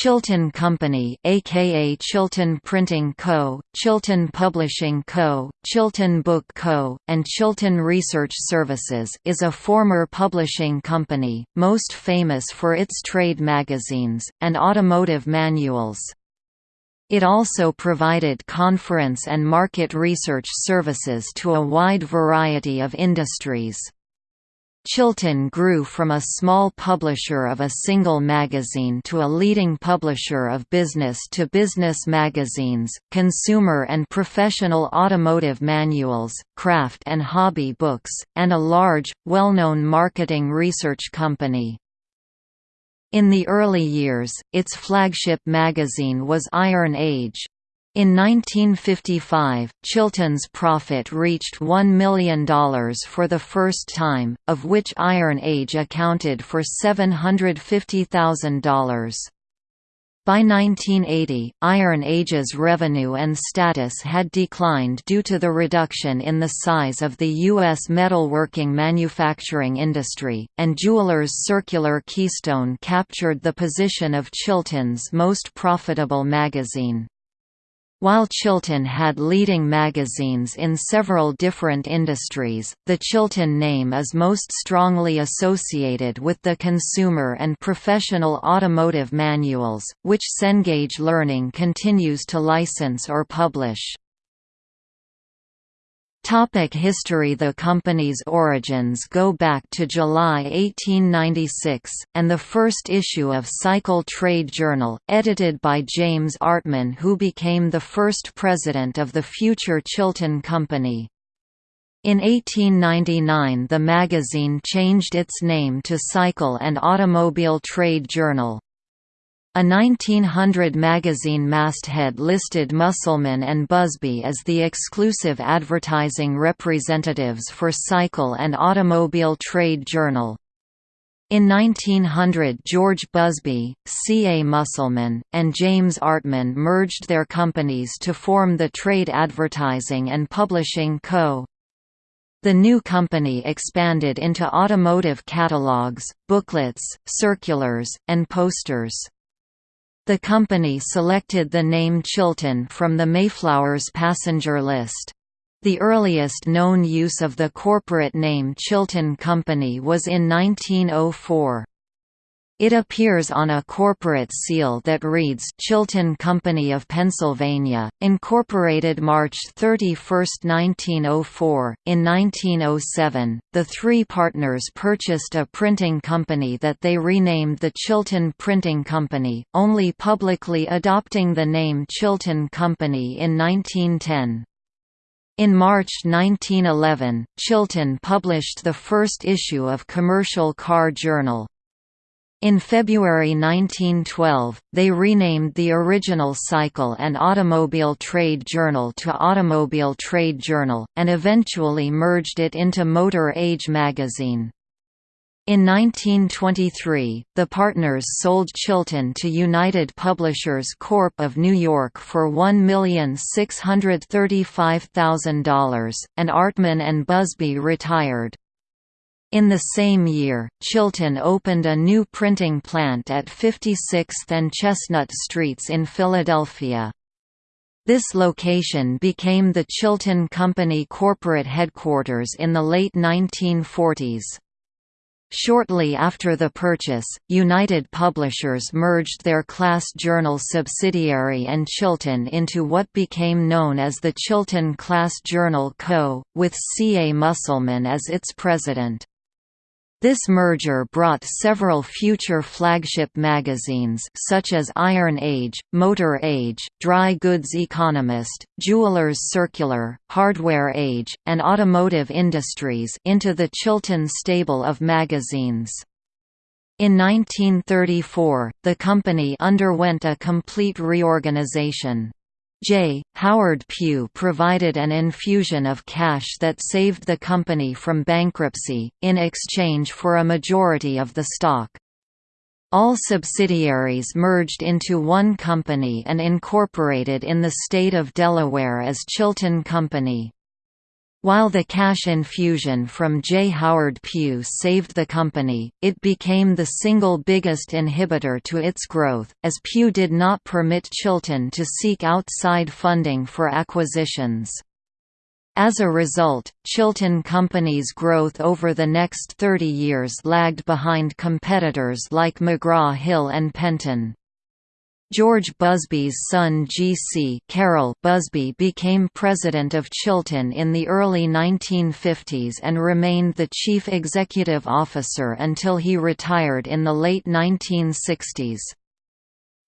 Chilton Company aka Chilton Printing Co., Chilton Publishing Co., Chilton Book Co., and Chilton Research Services is a former publishing company, most famous for its trade magazines, and automotive manuals. It also provided conference and market research services to a wide variety of industries. Chilton grew from a small publisher of a single magazine to a leading publisher of business-to-business -business magazines, consumer and professional automotive manuals, craft and hobby books, and a large, well-known marketing research company. In the early years, its flagship magazine was Iron Age, in 1955, Chilton's profit reached $1 million for the first time, of which Iron Age accounted for $750,000. By 1980, Iron Age's revenue and status had declined due to the reduction in the size of the U.S. metalworking manufacturing industry, and Jewelers Circular Keystone captured the position of Chilton's most profitable magazine. While Chilton had leading magazines in several different industries, the Chilton name is most strongly associated with the consumer and professional automotive manuals, which Cengage Learning continues to license or publish. Topic history The company's origins go back to July 1896, and the first issue of Cycle Trade Journal, edited by James Artman who became the first president of the future Chilton Company. In 1899 the magazine changed its name to Cycle and Automobile Trade Journal. A 1900 magazine masthead listed Musselman and Busby as the exclusive advertising representatives for Cycle and Automobile Trade Journal. In 1900 George Busby, C. A. Musselman, and James Artman merged their companies to form the Trade Advertising and Publishing Co. The new company expanded into automotive catalogs, booklets, circulars, and posters. The company selected the name Chilton from the Mayflower's passenger list. The earliest known use of the corporate name Chilton Company was in 1904. It appears on a corporate seal that reads Chilton Company of Pennsylvania, Incorporated March 31, 1904. In 1907, the three partners purchased a printing company that they renamed the Chilton Printing Company, only publicly adopting the name Chilton Company in 1910. In March 1911, Chilton published the first issue of Commercial Car Journal, in February 1912, they renamed the original Cycle and Automobile Trade Journal to Automobile Trade Journal, and eventually merged it into Motor Age magazine. In 1923, the partners sold Chilton to United Publishers Corp. of New York for $1,635,000, and Artman and Busby retired. In the same year, Chilton opened a new printing plant at 56th and Chestnut Streets in Philadelphia. This location became the Chilton Company corporate headquarters in the late 1940s. Shortly after the purchase, United Publishers merged their Class Journal subsidiary and Chilton into what became known as the Chilton Class Journal Co., with C. A. Musselman as its president. This merger brought several future flagship magazines such as Iron Age, Motor Age, Dry Goods Economist, Jewelers Circular, Hardware Age, and Automotive Industries into the Chilton stable of magazines. In 1934, the company underwent a complete reorganization. J. Howard Pew provided an infusion of cash that saved the company from bankruptcy, in exchange for a majority of the stock. All subsidiaries merged into one company and incorporated in the state of Delaware as Chilton Company. While the cash infusion from J. Howard Pew saved the company, it became the single biggest inhibitor to its growth, as Pew did not permit Chilton to seek outside funding for acquisitions. As a result, Chilton Company's growth over the next 30 years lagged behind competitors like McGraw-Hill and Penton. George Busby's son G.C. Busby became president of Chilton in the early 1950s and remained the chief executive officer until he retired in the late 1960s.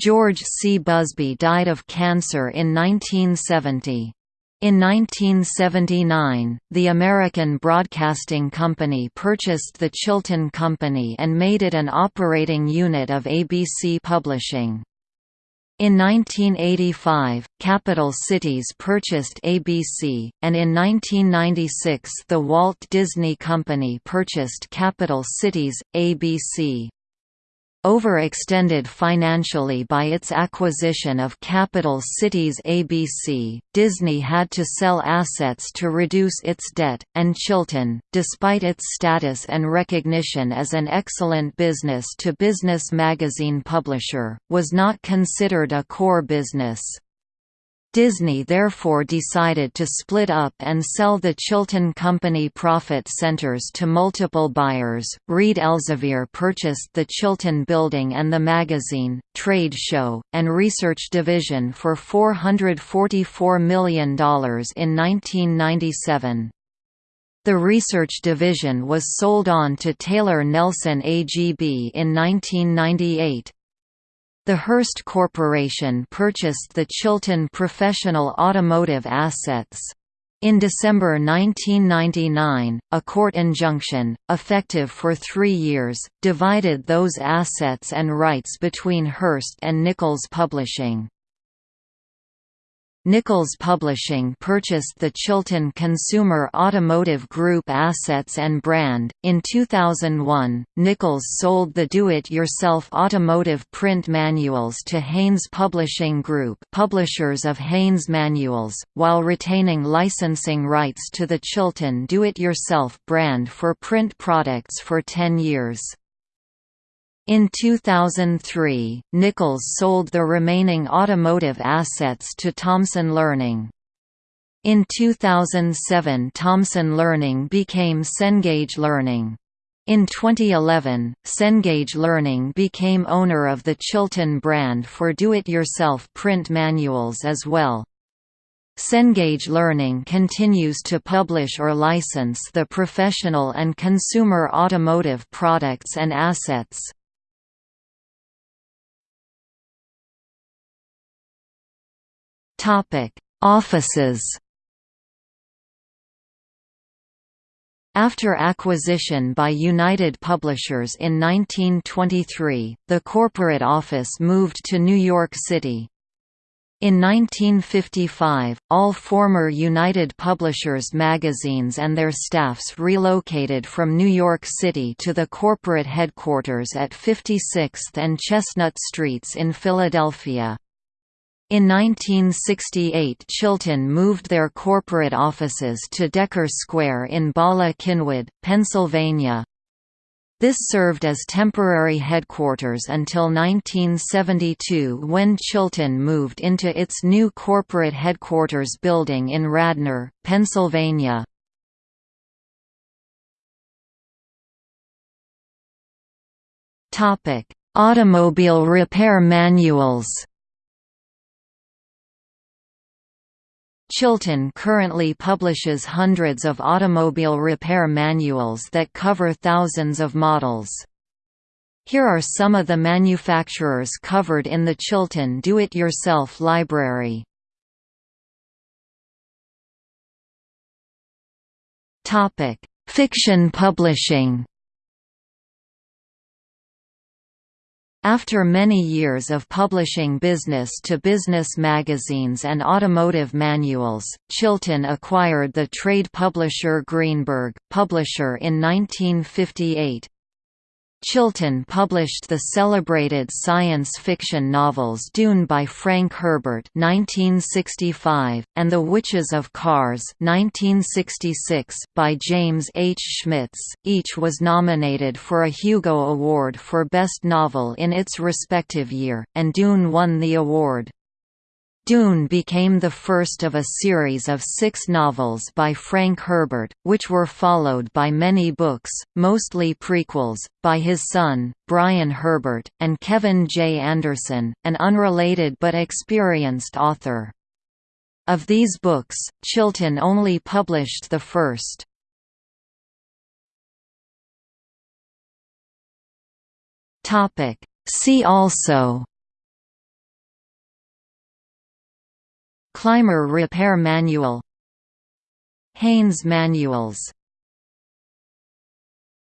George C. Busby died of cancer in 1970. In 1979, the American Broadcasting Company purchased the Chilton Company and made it an operating unit of ABC Publishing. In 1985, Capital Cities purchased ABC, and in 1996 the Walt Disney Company purchased Capital Cities, ABC. Overextended financially by its acquisition of Capital Cities ABC, Disney had to sell assets to reduce its debt, and Chilton, despite its status and recognition as an excellent business-to-business -business magazine publisher, was not considered a core business. Disney therefore decided to split up and sell the Chilton Company profit centers to multiple buyers. Reed Elsevier purchased the Chilton Building and the magazine, trade show, and research division for $444 million in 1997. The research division was sold on to Taylor Nelson AGB in 1998. The Hearst Corporation purchased the Chilton Professional Automotive Assets. In December 1999, a court injunction, effective for three years, divided those assets and rights between Hearst and Nichols Publishing. Nichols Publishing purchased the Chilton Consumer Automotive Group assets and brand. In 2001, Nichols sold the do-it-yourself automotive print manuals to Haynes Publishing Group, publishers of Haynes Manuals, while retaining licensing rights to the Chilton do-it-yourself brand for print products for 10 years. In 2003, Nichols sold the remaining automotive assets to Thomson Learning. In 2007 Thomson Learning became Cengage Learning. In 2011, Cengage Learning became owner of the Chilton brand for do-it-yourself print manuals as well. Cengage Learning continues to publish or license the professional and consumer automotive products and assets. Offices. After acquisition by United Publishers in 1923, the corporate office moved to New York City. In 1955, all former United Publishers magazines and their staffs relocated from New York City to the corporate headquarters at 56th and Chestnut Streets in Philadelphia. In 1968 Chilton moved their corporate offices to Decker Square in Bala Cynwyd, Pennsylvania. This served as temporary headquarters until 1972 when Chilton moved into its new corporate headquarters building in Radnor, Pennsylvania. Automobile repair manuals Chilton currently publishes hundreds of automobile repair manuals that cover thousands of models. Here are some of the manufacturers covered in the Chilton Do-It-Yourself library. Fiction publishing After many years of publishing business-to-business -business magazines and automotive manuals, Chilton acquired the trade publisher Greenberg, Publisher in 1958. Chilton published the celebrated science fiction novels Dune by Frank Herbert (1965) and The Witches of Karres (1966) by James H. Schmitz. Each was nominated for a Hugo Award for Best Novel in its respective year, and Dune won the award. Dune became the first of a series of six novels by Frank Herbert, which were followed by many books, mostly prequels, by his son, Brian Herbert, and Kevin J. Anderson, an unrelated but experienced author. Of these books, Chilton only published the first. See also Clymer Repair Manual. Haynes Manuals